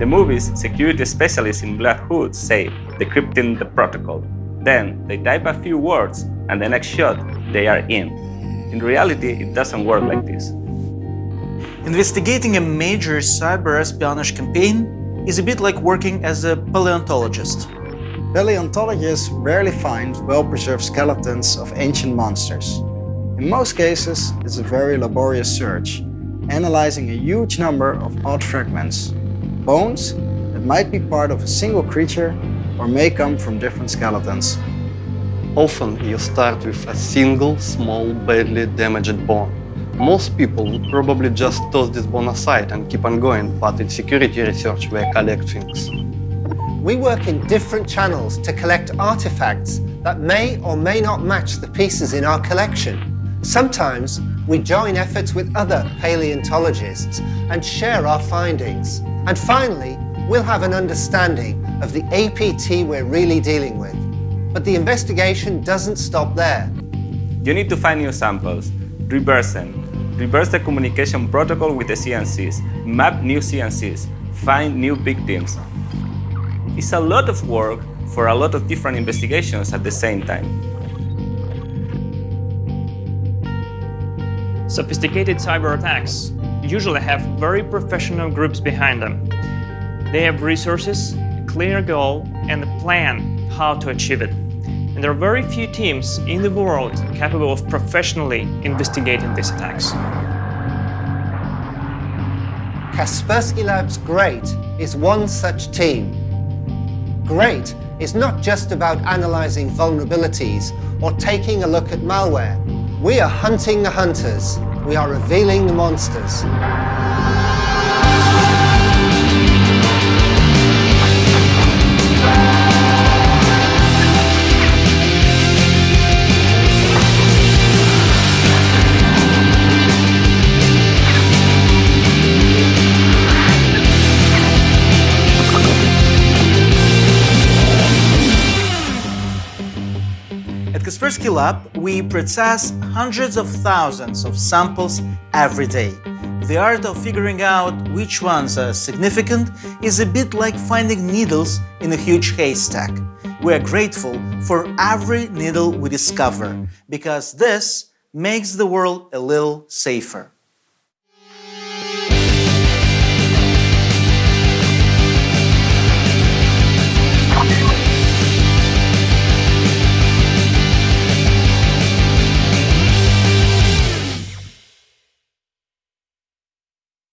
the movies, security specialists in black hoods say, decrypting the protocol. Then, they type a few words, and the next shot, they are in. In reality, it doesn't work like this. Investigating a major cyber espionage campaign is a bit like working as a paleontologist. Paleontologists rarely find well-preserved skeletons of ancient monsters. In most cases, it's a very laborious search, analyzing a huge number of odd fragments, bones that might be part of a single creature or may come from different skeletons. Often you start with a single, small, badly damaged bone. Most people would probably just toss this bone aside and keep on going, but in security research we collect things. We work in different channels to collect artifacts that may or may not match the pieces in our collection. Sometimes we join efforts with other paleontologists and share our findings. And finally, we'll have an understanding of the APT we're really dealing with. But the investigation doesn't stop there. You need to find new samples, reverse them, reverse the communication protocol with the CNCs, map new CNCs, find new victims. It's a lot of work for a lot of different investigations at the same time. Sophisticated cyber attacks usually have very professional groups behind them. They have resources, a clear goal, and a plan how to achieve it. And there are very few teams in the world capable of professionally investigating these attacks. Kaspersky Labs GREAT is one such team. GREAT is not just about analyzing vulnerabilities or taking a look at malware. We are hunting the hunters. We are revealing the monsters. Kaspersky Lab, we process hundreds of thousands of samples every day. The art of figuring out which ones are significant is a bit like finding needles in a huge haystack. We are grateful for every needle we discover, because this makes the world a little safer.